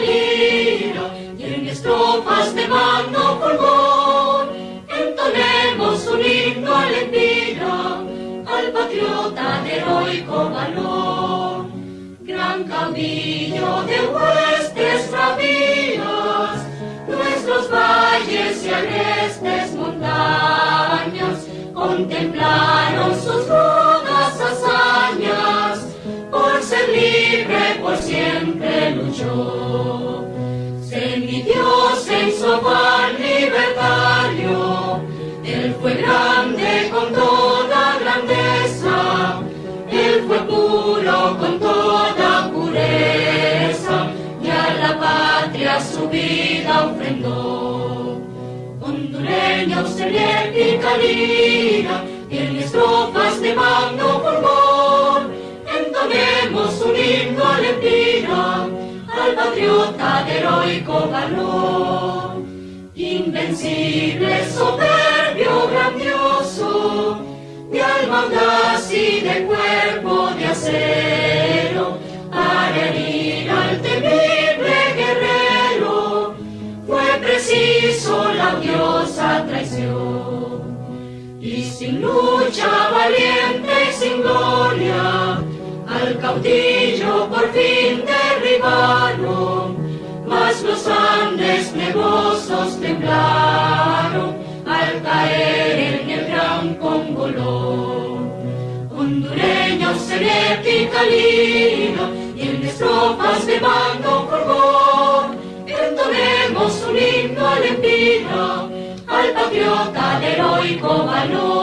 lira y en estrofas de mano fulgor entonemos un himno al empira, al patriota de heroico valor. Gran caudillo de huestes por siempre luchó. Semidios en su afán libertario, él fue grande con toda grandeza, él fue puro con toda pureza, y a la patria su vida ofrendó. Hondureños en épica lira, y en estrofas de magno patriota de heroico valor. Invencible, soberbio, grandioso, de alma audaz y de cuerpo de acero, para herir al temible guerrero, fue preciso la odiosa traición. Y sin lucha valiente y sin gloria, al caudillo por fin derribaron, temblaron al caer en el gran congolón. Hondureños en épica lira y en estrofas de mando fulgor, entonemos un himno al empira, al patriota de heroico valor.